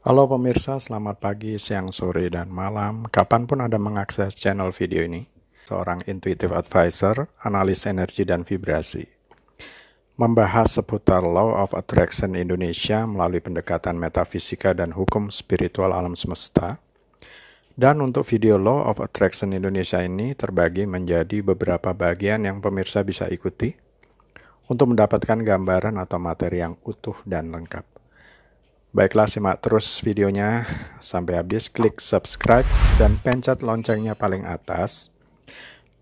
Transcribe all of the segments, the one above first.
Halo pemirsa, selamat pagi, siang, sore, dan malam. Kapan pun Anda mengakses channel video ini, seorang intuitive advisor, analis energi dan vibrasi, membahas seputar Law of Attraction Indonesia melalui pendekatan metafisika dan hukum spiritual alam semesta. Dan untuk video Law of Attraction Indonesia ini terbagi menjadi beberapa bagian yang pemirsa bisa ikuti untuk mendapatkan gambaran atau materi yang utuh dan lengkap. Baiklah simak terus videonya sampai habis, klik subscribe dan pencet loncengnya paling atas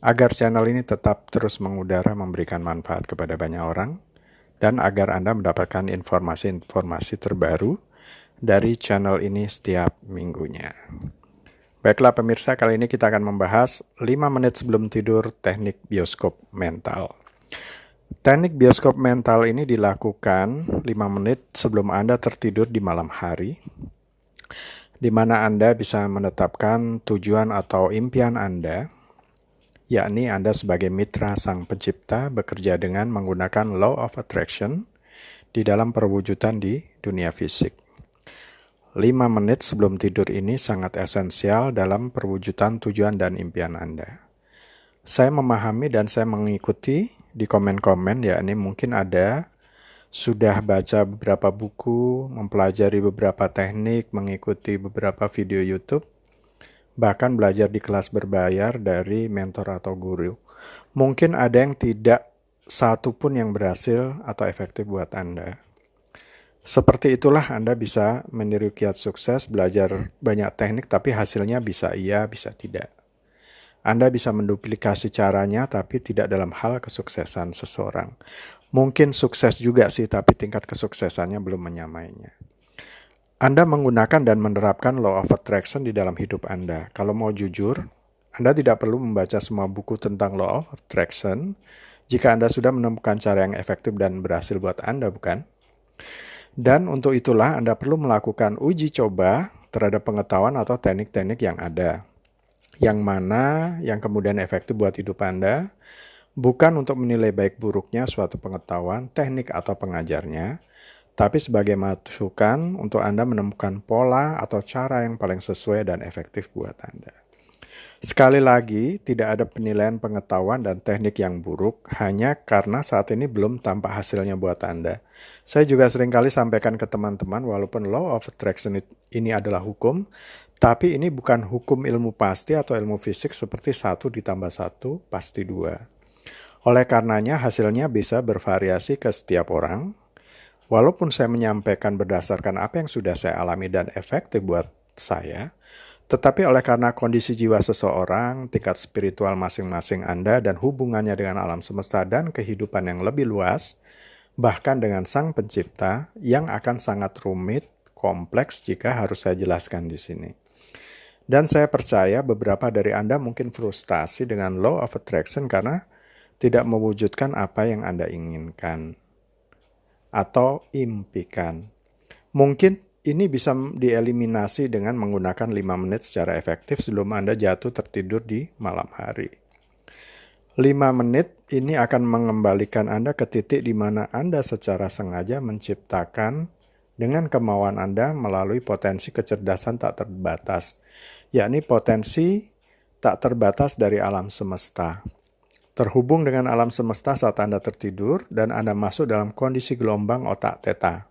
agar channel ini tetap terus mengudara memberikan manfaat kepada banyak orang dan agar Anda mendapatkan informasi-informasi terbaru dari channel ini setiap minggunya. Baiklah pemirsa, kali ini kita akan membahas 5 menit sebelum tidur teknik bioskop mental. Teknik bioskop mental ini dilakukan 5 menit sebelum Anda tertidur di malam hari, di mana Anda bisa menetapkan tujuan atau impian Anda, yakni Anda sebagai mitra sang pencipta bekerja dengan menggunakan law of attraction di dalam perwujudan di dunia fisik. 5 menit sebelum tidur ini sangat esensial dalam perwujudan tujuan dan impian Anda. Saya memahami dan saya mengikuti di komen-komen ya ini mungkin ada sudah baca beberapa buku, mempelajari beberapa teknik, mengikuti beberapa video YouTube, bahkan belajar di kelas berbayar dari mentor atau guru. Mungkin ada yang tidak satu pun yang berhasil atau efektif buat Anda. Seperti itulah Anda bisa meniru kiat sukses, belajar banyak teknik, tapi hasilnya bisa iya, bisa tidak. Anda bisa menduplikasi caranya, tapi tidak dalam hal kesuksesan seseorang. Mungkin sukses juga sih, tapi tingkat kesuksesannya belum menyamainya. Anda menggunakan dan menerapkan law of attraction di dalam hidup Anda. Kalau mau jujur, Anda tidak perlu membaca semua buku tentang law of attraction jika Anda sudah menemukan cara yang efektif dan berhasil buat Anda, bukan? Dan untuk itulah Anda perlu melakukan uji coba terhadap pengetahuan atau teknik-teknik yang ada yang mana yang kemudian efektif buat hidup Anda, bukan untuk menilai baik buruknya suatu pengetahuan, teknik, atau pengajarnya, tapi sebagai masukan untuk Anda menemukan pola atau cara yang paling sesuai dan efektif buat Anda. Sekali lagi, tidak ada penilaian pengetahuan dan teknik yang buruk hanya karena saat ini belum tampak hasilnya buat Anda. Saya juga sering kali sampaikan ke teman-teman, walaupun law of attraction ini adalah hukum, tapi ini bukan hukum ilmu pasti atau ilmu fisik seperti satu ditambah satu pasti dua. Oleh karenanya hasilnya bisa bervariasi ke setiap orang. Walaupun saya menyampaikan berdasarkan apa yang sudah saya alami dan efektif buat saya, tetapi oleh karena kondisi jiwa seseorang, tingkat spiritual masing-masing Anda, dan hubungannya dengan alam semesta dan kehidupan yang lebih luas, bahkan dengan Sang Pencipta, yang akan sangat rumit, kompleks jika harus saya jelaskan di sini. Dan saya percaya beberapa dari Anda mungkin frustasi dengan law of attraction karena tidak mewujudkan apa yang Anda inginkan atau impikan. Mungkin ini bisa dieliminasi dengan menggunakan 5 menit secara efektif sebelum Anda jatuh tertidur di malam hari. 5 menit ini akan mengembalikan Anda ke titik di mana Anda secara sengaja menciptakan dengan kemauan Anda melalui potensi kecerdasan tak terbatas, yakni potensi tak terbatas dari alam semesta. Terhubung dengan alam semesta saat Anda tertidur dan Anda masuk dalam kondisi gelombang otak teta.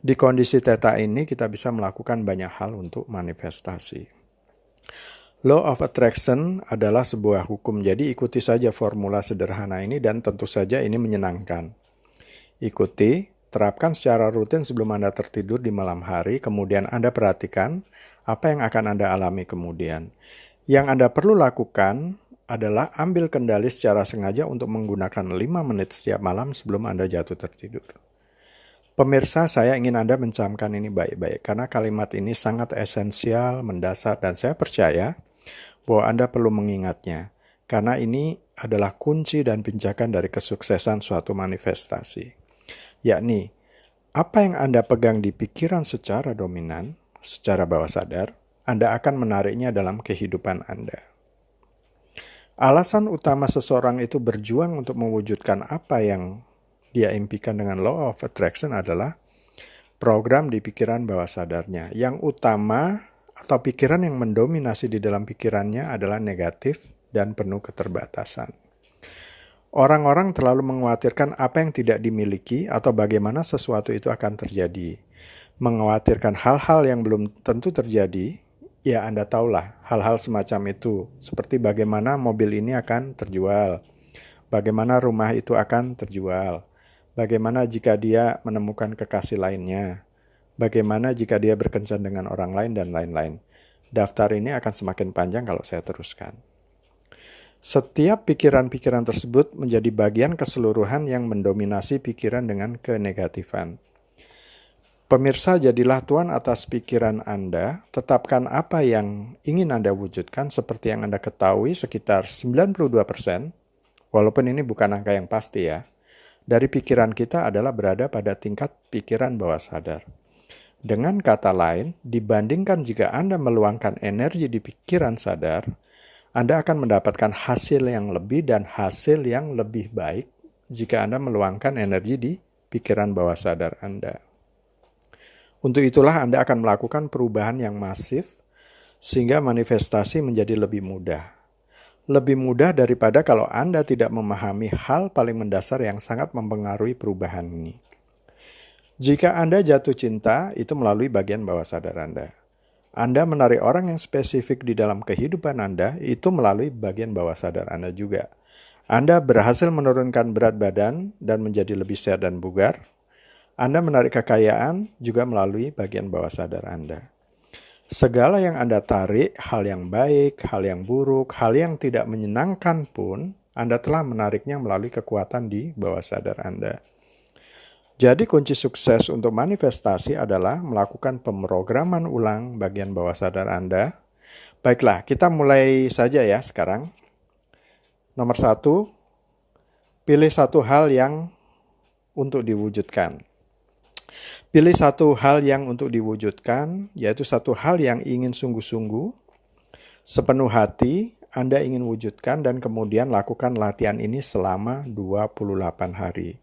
Di kondisi theta ini kita bisa melakukan banyak hal untuk manifestasi. Law of attraction adalah sebuah hukum, jadi ikuti saja formula sederhana ini dan tentu saja ini menyenangkan. Ikuti, terapkan secara rutin sebelum Anda tertidur di malam hari, kemudian Anda perhatikan apa yang akan Anda alami kemudian. Yang Anda perlu lakukan adalah ambil kendali secara sengaja untuk menggunakan 5 menit setiap malam sebelum Anda jatuh tertidur. Pemirsa, saya ingin Anda mencamkan ini baik-baik karena kalimat ini sangat esensial, mendasar, dan saya percaya bahwa Anda perlu mengingatnya karena ini adalah kunci dan pinjakan dari kesuksesan suatu manifestasi. Yakni, apa yang Anda pegang di pikiran secara dominan, secara bawah sadar, Anda akan menariknya dalam kehidupan Anda. Alasan utama seseorang itu berjuang untuk mewujudkan apa yang dia impikan dengan law of attraction adalah program di pikiran bawah sadarnya. Yang utama atau pikiran yang mendominasi di dalam pikirannya adalah negatif dan penuh keterbatasan. Orang-orang terlalu mengkhawatirkan apa yang tidak dimiliki atau bagaimana sesuatu itu akan terjadi. Mengkhawatirkan hal-hal yang belum tentu terjadi, ya Anda tahulah hal-hal semacam itu, seperti bagaimana mobil ini akan terjual, bagaimana rumah itu akan terjual, bagaimana jika dia menemukan kekasih lainnya, bagaimana jika dia berkencan dengan orang lain, dan lain-lain. Daftar ini akan semakin panjang kalau saya teruskan. Setiap pikiran-pikiran tersebut menjadi bagian keseluruhan yang mendominasi pikiran dengan kenegatifan. Pemirsa, jadilah tuan atas pikiran Anda, tetapkan apa yang ingin Anda wujudkan seperti yang Anda ketahui sekitar 92%, walaupun ini bukan angka yang pasti ya, dari pikiran kita adalah berada pada tingkat pikiran bawah sadar. Dengan kata lain, dibandingkan jika Anda meluangkan energi di pikiran sadar, anda akan mendapatkan hasil yang lebih dan hasil yang lebih baik jika Anda meluangkan energi di pikiran bawah sadar Anda. Untuk itulah Anda akan melakukan perubahan yang masif sehingga manifestasi menjadi lebih mudah. Lebih mudah daripada kalau Anda tidak memahami hal paling mendasar yang sangat mempengaruhi perubahan ini. Jika Anda jatuh cinta, itu melalui bagian bawah sadar Anda. Anda menarik orang yang spesifik di dalam kehidupan Anda itu melalui bagian bawah sadar Anda juga. Anda berhasil menurunkan berat badan dan menjadi lebih sehat dan bugar. Anda menarik kekayaan juga melalui bagian bawah sadar Anda. Segala yang Anda tarik, hal yang baik, hal yang buruk, hal yang tidak menyenangkan pun, Anda telah menariknya melalui kekuatan di bawah sadar Anda. Jadi kunci sukses untuk manifestasi adalah melakukan pemrograman ulang bagian bawah sadar Anda. Baiklah, kita mulai saja ya sekarang. Nomor satu, pilih satu hal yang untuk diwujudkan. Pilih satu hal yang untuk diwujudkan, yaitu satu hal yang ingin sungguh-sungguh, sepenuh hati, Anda ingin wujudkan dan kemudian lakukan latihan ini selama 28 hari.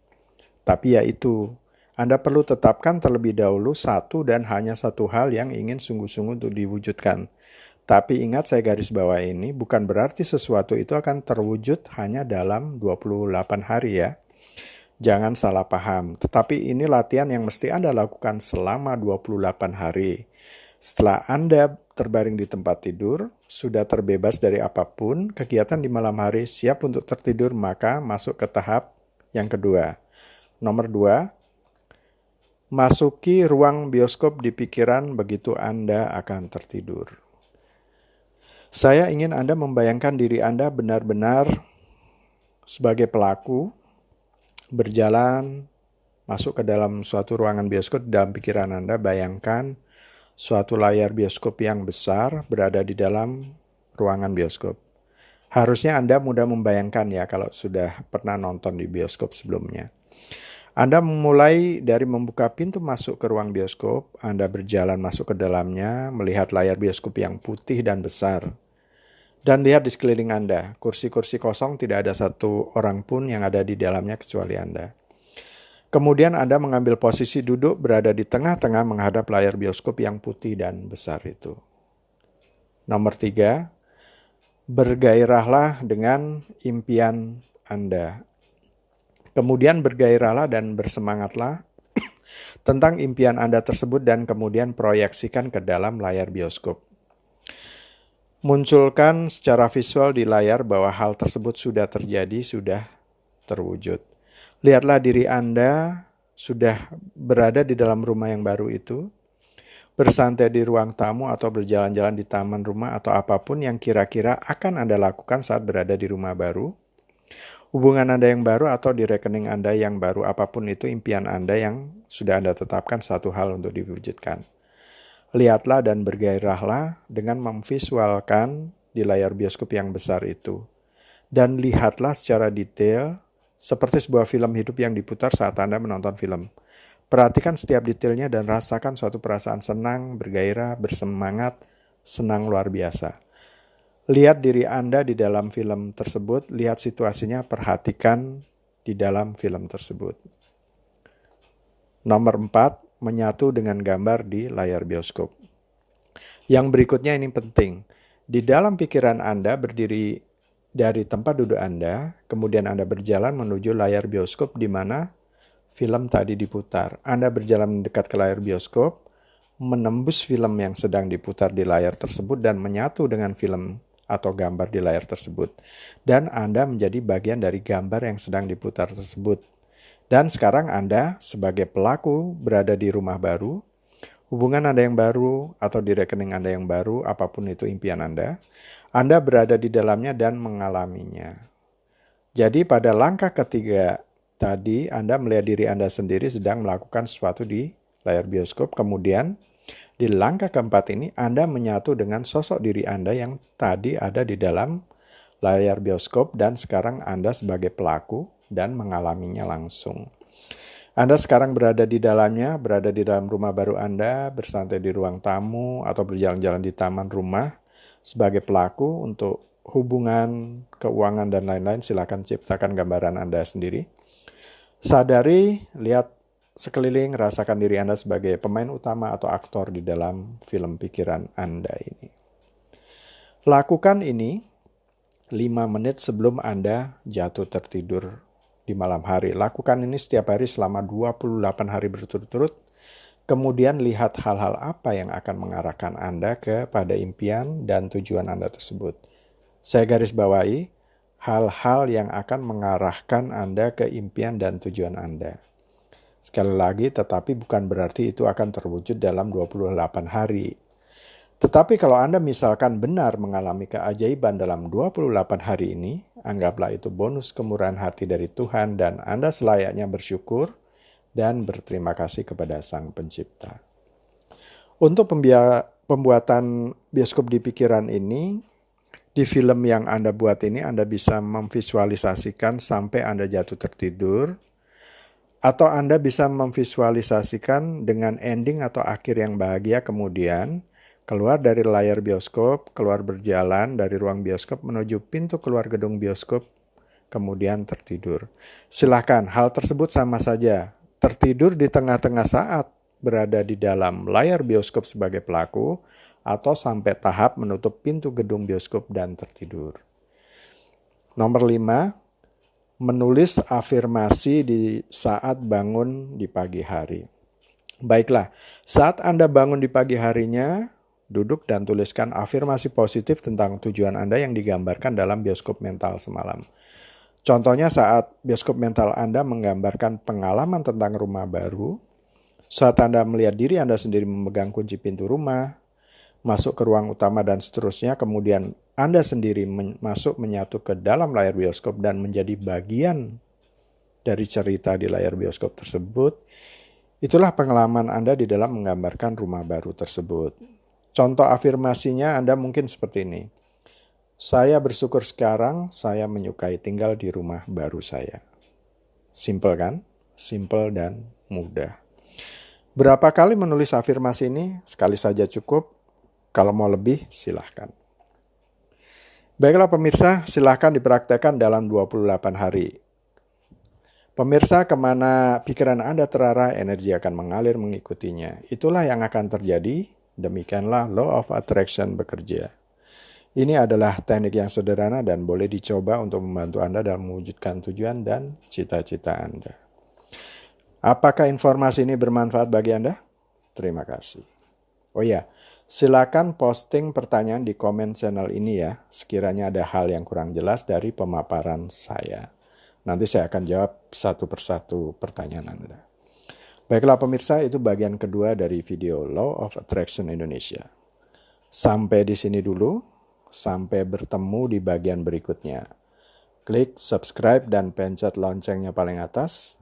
Tapi ya itu, Anda perlu tetapkan terlebih dahulu satu dan hanya satu hal yang ingin sungguh-sungguh untuk diwujudkan. Tapi ingat saya garis bawah ini bukan berarti sesuatu itu akan terwujud hanya dalam 28 hari ya. Jangan salah paham. Tetapi ini latihan yang mesti Anda lakukan selama 28 hari. Setelah Anda terbaring di tempat tidur, sudah terbebas dari apa pun, kegiatan di malam hari siap untuk tertidur, maka masuk ke tahap yang kedua Nomor dua, masuki ruang bioskop di pikiran begitu Anda akan tertidur. Saya ingin Anda membayangkan diri Anda benar-benar sebagai pelaku, berjalan, masuk ke dalam suatu ruangan bioskop dalam pikiran Anda, bayangkan suatu layar bioskop yang besar berada di dalam ruangan bioskop. Harusnya Anda mudah membayangkan ya kalau sudah pernah nonton di bioskop sebelumnya. Anda memulai dari membuka pintu masuk ke ruang bioskop, Anda berjalan masuk ke dalamnya, melihat layar bioskop yang putih dan besar. Dan lihat di sekeliling Anda, kursi-kursi kosong tidak ada satu orang pun yang ada di dalamnya kecuali Anda. Kemudian Anda mengambil posisi duduk berada di tengah-tengah menghadap layar bioskop yang putih dan besar itu. Nomor tiga, bergairahlah dengan impian Anda. Kemudian bergairahlah dan bersemangatlah tentang impian Anda tersebut dan kemudian proyeksikan ke dalam layar bioskop. Munculkan secara visual di layar bahwa hal tersebut sudah terjadi, sudah terwujud. Lihatlah diri Anda sudah berada di dalam rumah yang baru itu, bersantai di ruang tamu atau berjalan-jalan di taman rumah atau apa pun yang kira-kira akan Anda lakukan saat berada di rumah baru hubungan Anda yang baru atau di rekening Anda yang baru, apa pun itu impian Anda yang sudah Anda tetapkan satu hal untuk diwujudkan. Lihatlah dan bergairahlah dengan memvisualkan di layar bioskop yang besar itu. Dan lihatlah secara detail seperti sebuah film hidup yang diputar saat Anda menonton film. Perhatikan setiap detailnya dan rasakan suatu perasaan senang, bergairah, bersemangat, senang luar biasa. Lihat diri Anda di dalam film tersebut, lihat situasinya, perhatikan di dalam film tersebut. Nomor empat, menyatu dengan gambar di layar bioskop. Yang berikutnya ini penting. Di dalam pikiran Anda berdiri dari tempat duduk Anda, kemudian Anda berjalan menuju layar bioskop di mana film tadi diputar. Anda berjalan mendekat ke layar bioskop, menembus film yang sedang diputar di layar tersebut dan menyatu dengan film atau gambar di layar tersebut. Dan Anda menjadi bagian dari gambar yang sedang diputar tersebut. Dan sekarang Anda sebagai pelaku berada di rumah baru, hubungan Anda yang baru atau di rekening Anda yang baru, apa pun itu impian Anda, Anda berada di dalamnya dan mengalaminya. Jadi pada langkah ketiga tadi Anda melihat diri Anda sendiri sedang melakukan sesuatu di layar bioskop, kemudian di langkah keempat ini Anda menyatu dengan sosok diri Anda yang tadi ada di dalam layar bioskop dan sekarang Anda sebagai pelaku dan mengalaminya langsung. Anda sekarang berada di dalamnya, berada di dalam rumah baru Anda, bersantai di ruang tamu atau berjalan-jalan di taman rumah sebagai pelaku untuk hubungan, keuangan, dan lain-lain, silakan ciptakan gambaran Anda sendiri. Sadari, lihat sekeliling, rasakan diri Anda sebagai pemain utama atau aktor di dalam film pikiran Anda ini. Lakukan ini 5 menit sebelum Anda jatuh tertidur di malam hari. Lakukan ini setiap hari selama 28 hari berturut-turut. Kemudian lihat hal-hal apa yang akan mengarahkan Anda kepada impian dan tujuan Anda tersebut. Saya garis bawahi, hal-hal yang akan mengarahkan Anda ke impian dan tujuan Anda. Sekali lagi, tetapi bukan berarti itu akan terwujud dalam 28 hari. Tetapi kalau Anda misalkan benar mengalami keajaiban dalam 28 hari ini, anggaplah itu bonus kemurahan hati dari Tuhan dan Anda selayaknya bersyukur dan berterima kasih kepada Sang Pencipta. Untuk pembuatan bioskop di pikiran ini, di film yang Anda buat ini Anda bisa memvisualisasikan sampai Anda jatuh tertidur atau Anda bisa memvisualisasikan dengan ending atau akhir yang bahagia kemudian keluar dari layar bioskop, keluar berjalan dari ruang bioskop menuju pintu keluar gedung bioskop, kemudian tertidur. Silahkan, hal tersebut sama saja. Tertidur di tengah-tengah saat berada di dalam layar bioskop sebagai pelaku, atau sampai tahap menutup pintu gedung bioskop dan tertidur. Nomor lima, menulis afirmasi di saat bangun di pagi hari. Baiklah, saat Anda bangun di pagi harinya, duduk dan tuliskan afirmasi positif tentang tujuan Anda yang digambarkan dalam bioskop mental semalam. Contohnya saat bioskop mental Anda menggambarkan pengalaman tentang rumah baru, saat Anda melihat diri Anda sendiri memegang kunci pintu rumah, masuk ke ruang utama dan seterusnya, kemudian Anda sendiri men masuk menyatu ke dalam layar bioskop dan menjadi bagian dari cerita di layar bioskop tersebut, itulah pengalaman Anda di dalam menggambarkan rumah baru tersebut. Contoh afirmasinya Anda mungkin seperti ini. Saya bersyukur sekarang saya menyukai tinggal di rumah baru saya. Simple kan? Simple dan mudah. Berapa kali menulis afirmasi ini? Sekali saja cukup kalau mau lebih, silahkan. Baiklah pemirsa, silahkan dipraktekkan dalam 28 hari. Pemirsa, ke mana pikiran Anda terarah, energi akan mengalir mengikutinya. Itulah yang akan terjadi, demikianlah law of attraction bekerja. Ini adalah teknik yang sederhana dan boleh dicoba untuk membantu Anda dalam mewujudkan tujuan dan cita-cita Anda. Apakah informasi ini bermanfaat bagi Anda? Terima kasih. Oh ya, Silakan posting pertanyaan di komen channel ini ya, sekiranya ada hal yang kurang jelas dari pemaparan saya. Nanti saya akan jawab satu persatu pertanyaan Anda. Baiklah pemirsa, itu bagian kedua dari video Law of Attraction Indonesia. Sampai di sini dulu, sampai bertemu di bagian berikutnya. Klik subscribe dan pencet loncengnya paling atas,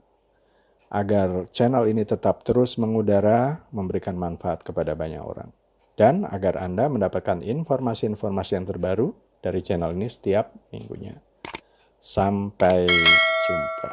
agar channel ini tetap terus mengudara, memberikan manfaat kepada banyak orang dan agar Anda mendapatkan informasi-informasi yang terbaru dari channel ini setiap minggunya. Sampai jumpa.